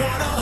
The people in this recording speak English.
wanna